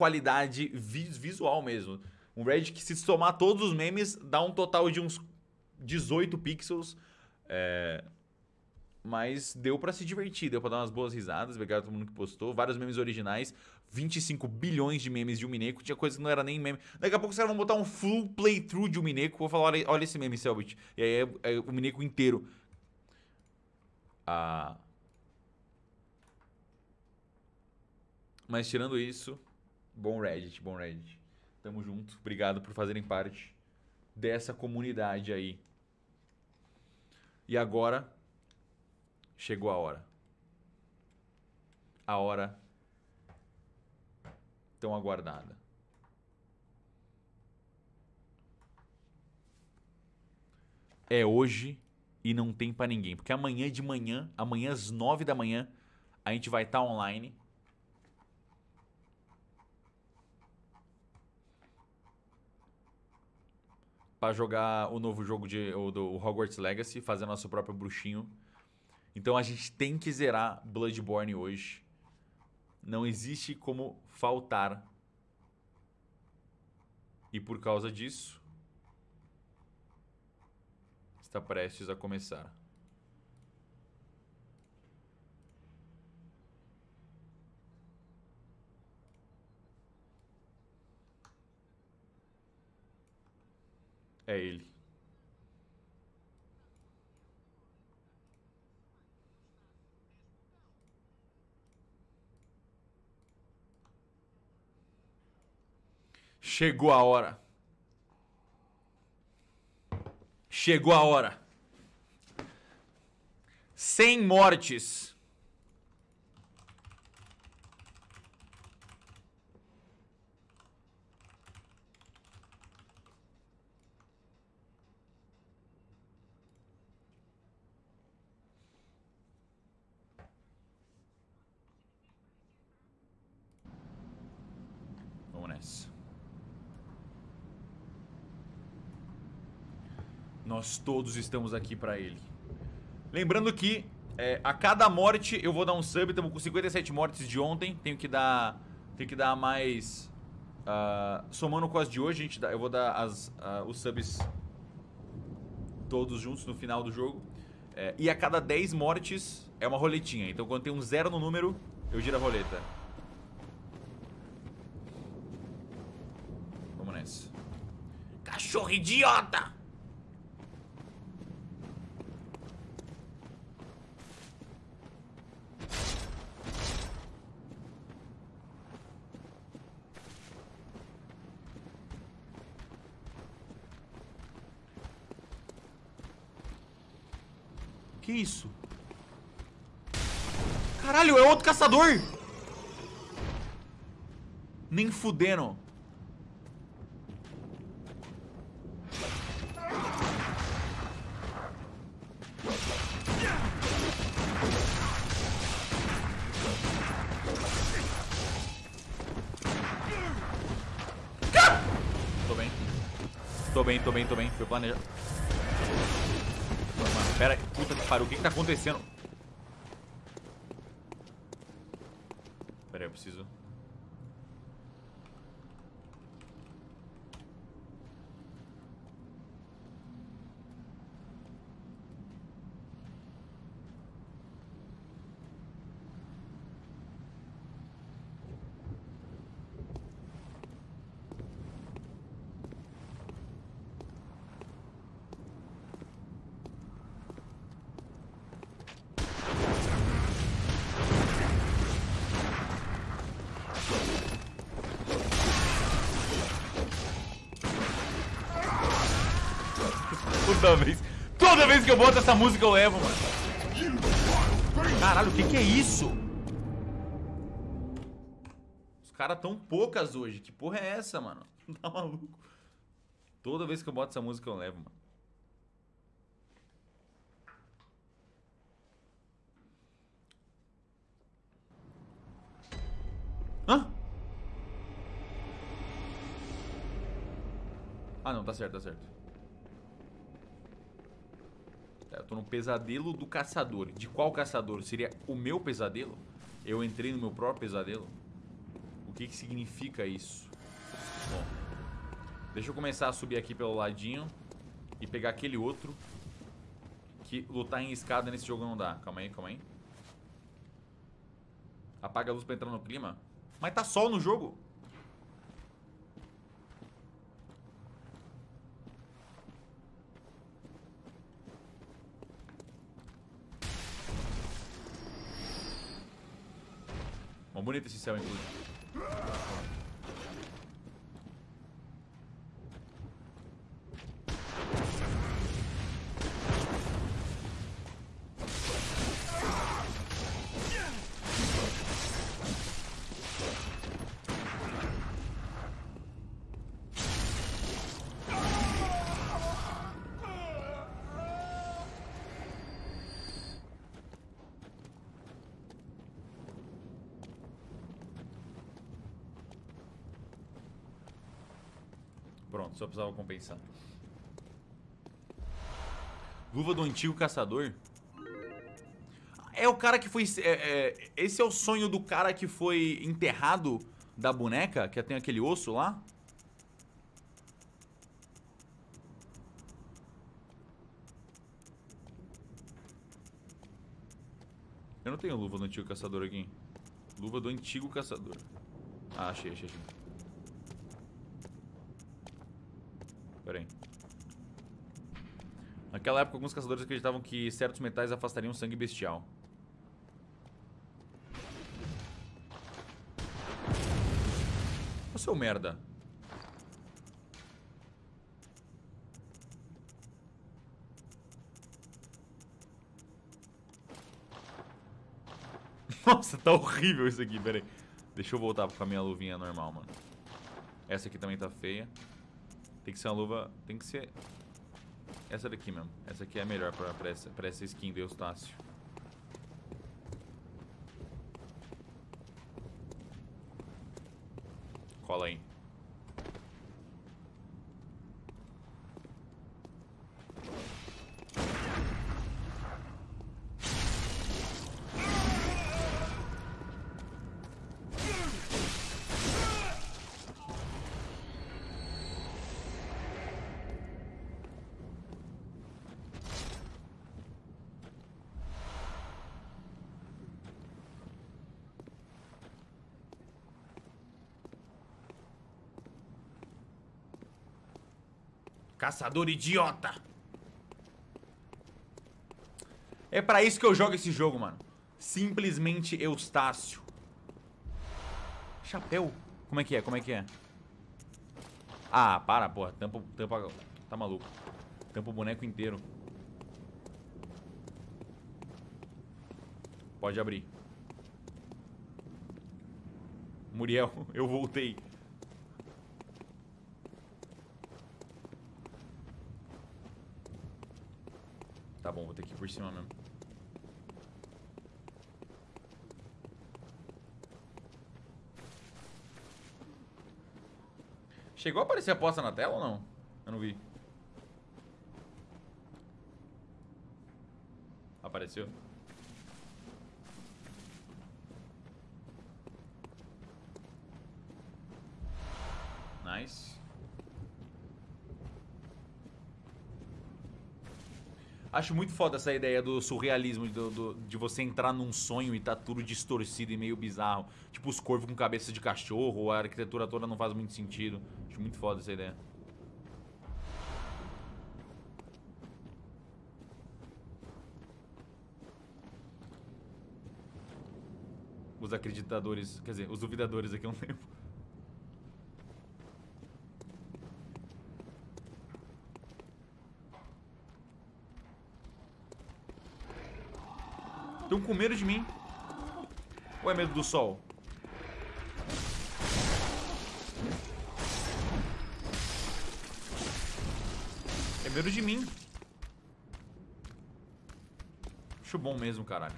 qualidade visual mesmo. Um Reddit que se somar todos os memes dá um total de uns 18 pixels. É... Mas deu para se divertir, deu pra dar umas boas risadas. Obrigado a todo mundo que postou. Vários memes originais. 25 bilhões de memes de um Mineco. Tinha coisa que não era nem meme. Daqui a pouco os caras vão botar um full playthrough de um Mineco. Vou falar, olha, olha esse meme, Selbit. E aí é, é o Mineco inteiro. Ah... Mas tirando isso, bom Reddit, bom Reddit. Tamo junto. Obrigado por fazerem parte dessa comunidade aí. E agora chegou a hora. A hora tão aguardada. É hoje e não tem para ninguém, porque amanhã de manhã, amanhã às nove da manhã, a gente vai estar tá online para jogar o novo jogo de, o, do Hogwarts Legacy, fazer nosso próprio bruxinho. Então a gente tem que zerar Bloodborne hoje. Não existe como faltar. E por causa disso, está prestes a começar. É ele. Chegou a hora. Chegou a hora. Sem mortes. Nós todos estamos aqui pra ele. Lembrando que é, a cada morte eu vou dar um sub. Estamos com 57 mortes de ontem. Tenho que dar, tenho que dar mais... Uh, somando com as de hoje, a gente dá, eu vou dar as, uh, os subs todos juntos no final do jogo. É, e a cada 10 mortes é uma roletinha. Então quando tem um zero no número, eu giro a roleta. Vamos nessa. Cachorro idiota! Que isso? Caralho, é outro caçador! Nem fudendo. Tô bem. Tô bem, tô bem, tô bem. Foi planejado. Pera aí, puta que pariu, o que que tá acontecendo? Pera aí, eu preciso... Toda vez. Toda vez que eu boto essa música eu levo, mano. Caralho, o que que é isso? Os caras tão poucas hoje. Que porra é essa, mano? Tá maluco? Toda vez que eu boto essa música eu levo, mano. Hã? Ah, não, tá certo, tá certo. É, eu tô no pesadelo do caçador. De qual caçador? Seria o meu pesadelo? Eu entrei no meu próprio pesadelo? O que, que significa isso? Bom, deixa eu começar a subir aqui pelo ladinho e pegar aquele outro que lutar em escada nesse jogo não dá. Calma aí, calma aí. Apaga a luz pra entrar no clima. Mas tá sol no jogo. Bom, bonito esse céu, inclusive. Pronto, só precisava compensar. Luva do antigo caçador? É o cara que foi... É, é, esse é o sonho do cara que foi enterrado da boneca, que tem aquele osso lá? Eu não tenho luva do antigo caçador aqui. Luva do antigo caçador. Ah, achei, achei, achei. Pera aí. Naquela época, alguns caçadores acreditavam que certos metais afastariam sangue bestial. Ô seu merda. Nossa, tá horrível isso aqui, pera aí. Deixa eu voltar com a minha luvinha normal, mano. Essa aqui também tá feia. Tem que ser uma luva... Tem que ser... Essa daqui mesmo. Essa aqui é melhor pra, pra, essa, pra essa skin do Eustácio. Cola aí. Caçador idiota. É pra isso que eu jogo esse jogo, mano. Simplesmente Eustácio. Chapéu. Como é que é? Como é que é? Ah, para, porra. Tampa, tampa... Tá maluco. Tampa o boneco inteiro. Pode abrir. Muriel, eu voltei. Tá bom, vou ter que ir por cima mesmo. Chegou a aparecer a aposta na tela ou não? Eu não vi. Apareceu? Acho muito foda essa ideia do surrealismo, do, do, de você entrar num sonho e tá tudo distorcido e meio bizarro. Tipo os corvos com cabeça de cachorro, a arquitetura toda não faz muito sentido. Acho muito foda essa ideia. Os acreditadores, quer dizer, os duvidadores aqui eu não lembro. Estão com medo de mim. Ou é medo do sol? É medo de mim. Acho bom mesmo, caralho.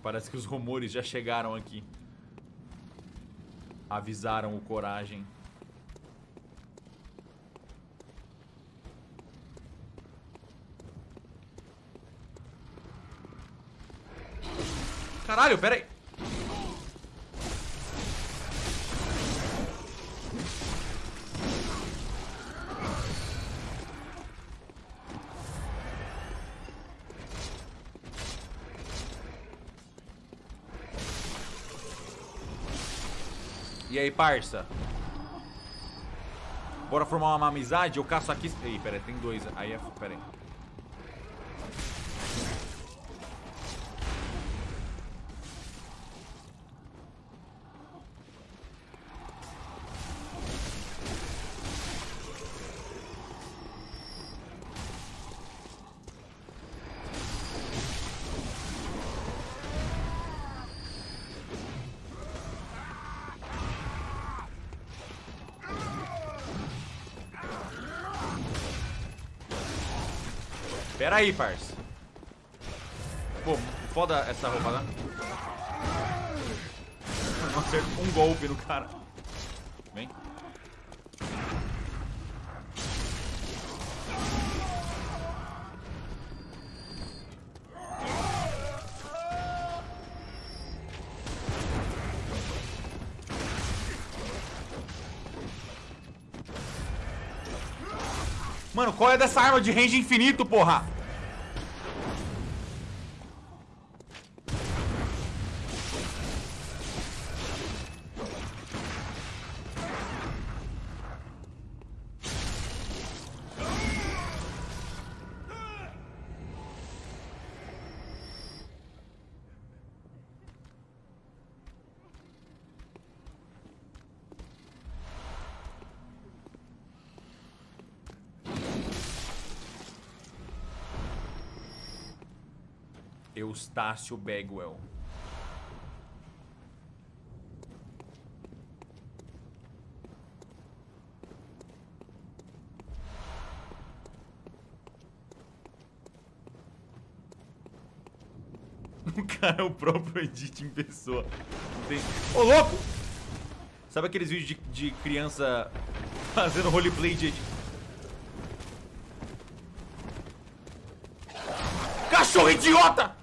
Parece que os rumores já chegaram aqui. Avisaram o Coragem. Caralho, pera aí. E aí, parça? Bora formar uma amizade? Eu caço aqui... Ei, pera aí, tem dois. Aí é... Pera aí. Pera aí, parça. Pô, foda essa roupa, né? Não acerto um golpe no cara. Vem. Mano, qual é dessa arma de range infinito, porra? Eustácio Bagwell. O cara é o próprio Edit em pessoa. Tem... Ô, louco! Sabe aqueles vídeos de, de criança fazendo roleplay de... Cachorro idiota!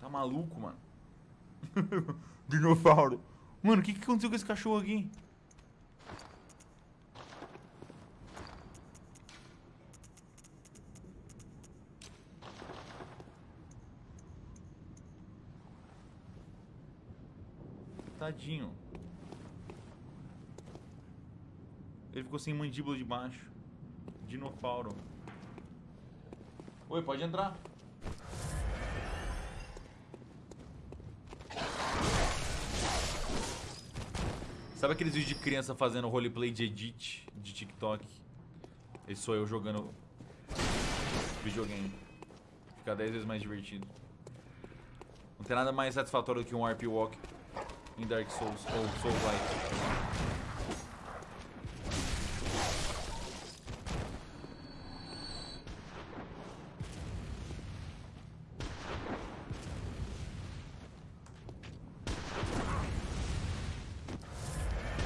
Tá maluco, mano? Dinossauro. Mano, o que, que aconteceu com esse cachorro aqui? Tadinho. Ele ficou sem mandíbula de baixo. Dinofauro. Oi, pode entrar. Sabe aqueles vídeos de criança fazendo roleplay de edit de TikTok? Esse sou eu jogando videogame. Fica 10 vezes mais divertido. Não tem nada mais satisfatório do que um RP Walk em Dark Souls ou Souls Light.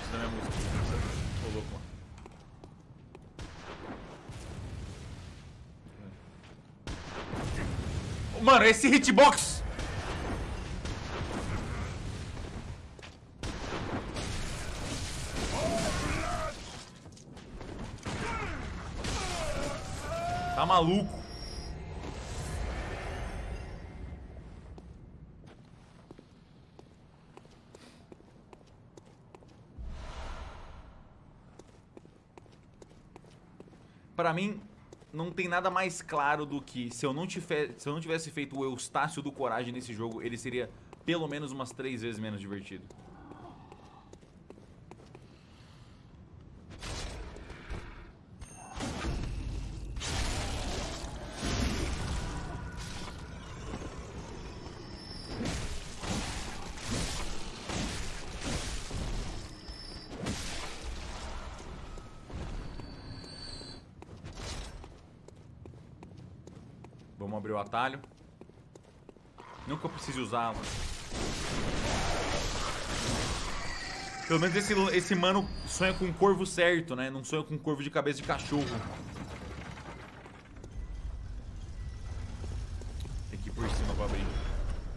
Isso não é música. Louco, mano. Mano, esse hitbox! Tá maluco? Pra mim, não tem nada mais claro do que se eu não, tiver, se eu não tivesse feito o Eustácio do Coragem nesse jogo, ele seria pelo menos umas três vezes menos divertido. Atalho. Nunca precise usá-lo. Pelo menos esse, esse mano sonha com um corvo certo, né? Não sonha com um corvo de cabeça de cachorro. Tem que ir por cima pra abrir.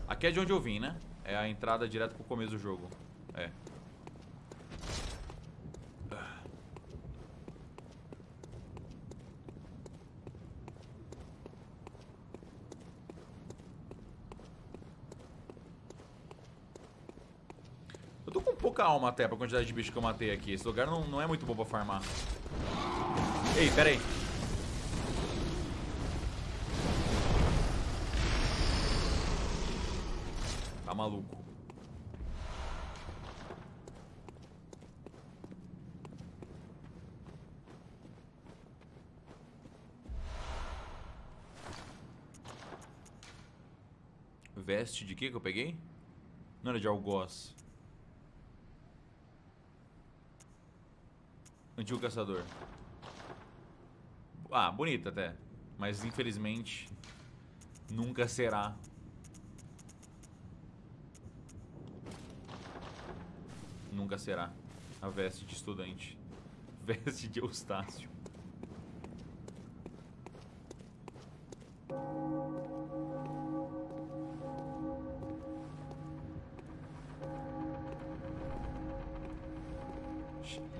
Aqui é de onde eu vim, né? É a entrada direto pro começo do jogo. É. pouca alma até pra quantidade de bicho que eu matei aqui. Esse lugar não, não é muito bom pra farmar. Ei, pera aí. Tá maluco. Veste de que que eu peguei? Não era de algoz. Antigo caçador. Ah, bonita até. Mas infelizmente nunca será. Nunca será a veste de estudante. Veste de Eustácio.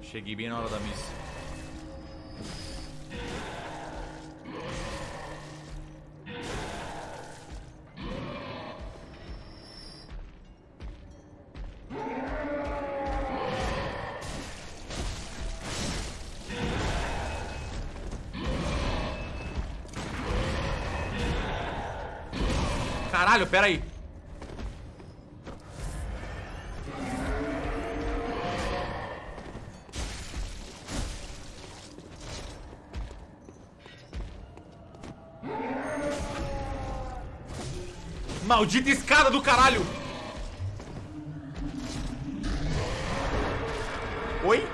Cheguei bem na hora da missa. Caralho, pera aí. Maldita escada do caralho! Oi?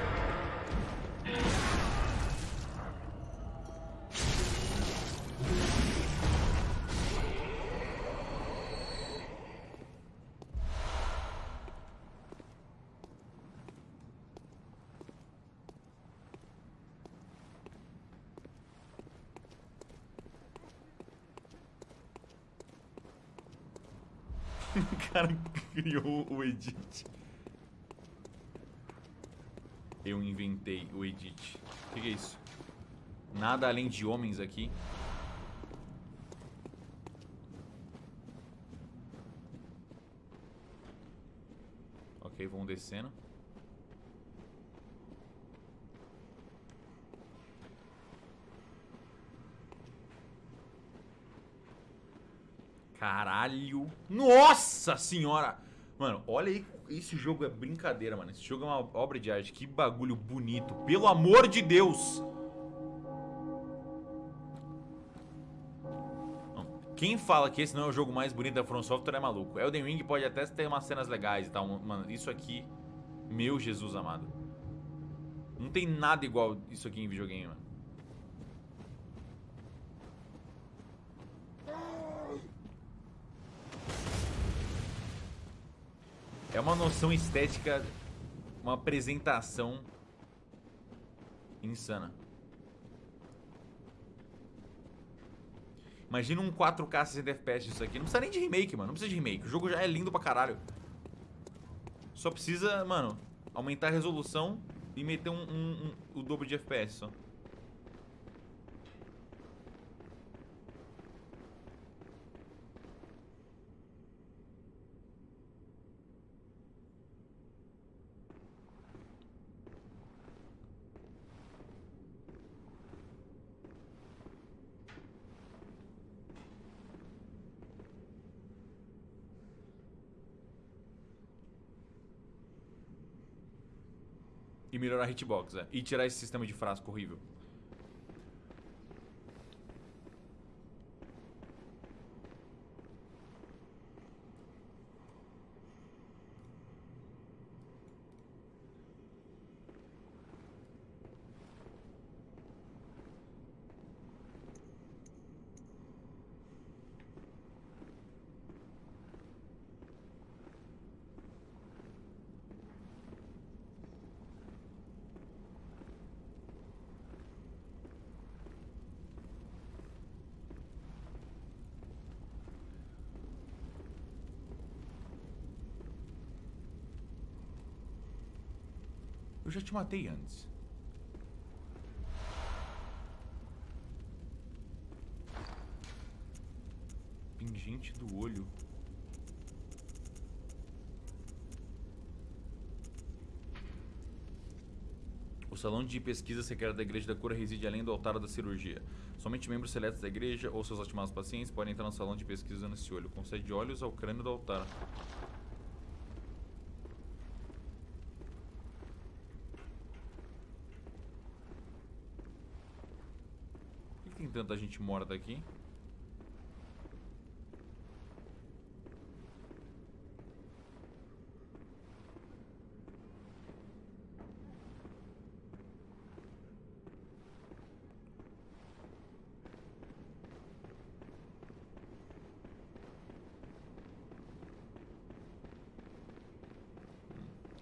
Cara criou o edit. Eu inventei o edit. O que, que é isso? Nada além de homens aqui. Ok, vamos descendo. Caralho. Nossa senhora. Mano, olha aí. Esse jogo é brincadeira, mano. Esse jogo é uma obra de arte. Que bagulho bonito. Pelo amor de Deus. Quem fala que esse não é o jogo mais bonito da From Software é maluco. Elden Ring pode até ter umas cenas legais e tal. Mano, isso aqui... Meu Jesus amado. Não tem nada igual isso aqui em videogame, mano. É uma noção estética, uma apresentação insana. Imagina um 4K 60 FPS isso aqui. Não precisa nem de remake, mano. Não precisa de remake. O jogo já é lindo pra caralho. Só precisa, mano, aumentar a resolução e meter um, um, um, o dobro de FPS só. E melhorar a hitbox, é. E tirar esse sistema de frasco horrível. Já te matei antes. Pingente do olho. O salão de pesquisa secreta da Igreja da Cura reside além do altar da cirurgia. Somente membros seletos da igreja ou seus estimados pacientes podem entrar no salão de pesquisa usando esse olho. Concede olhos ao crânio do altar. Tem tanta gente morta aqui?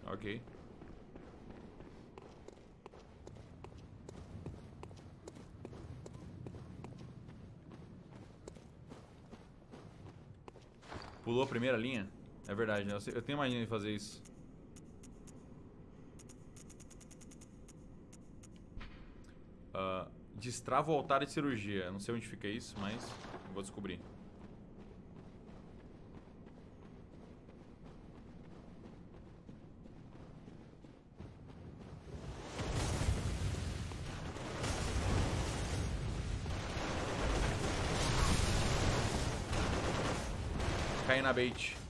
Ok. Pulou a primeira linha? É verdade, né? Eu tenho mania de fazer isso. Ah, destrava o altar de cirurgia. Não sei onde fica isso, mas vou descobrir. cabbage.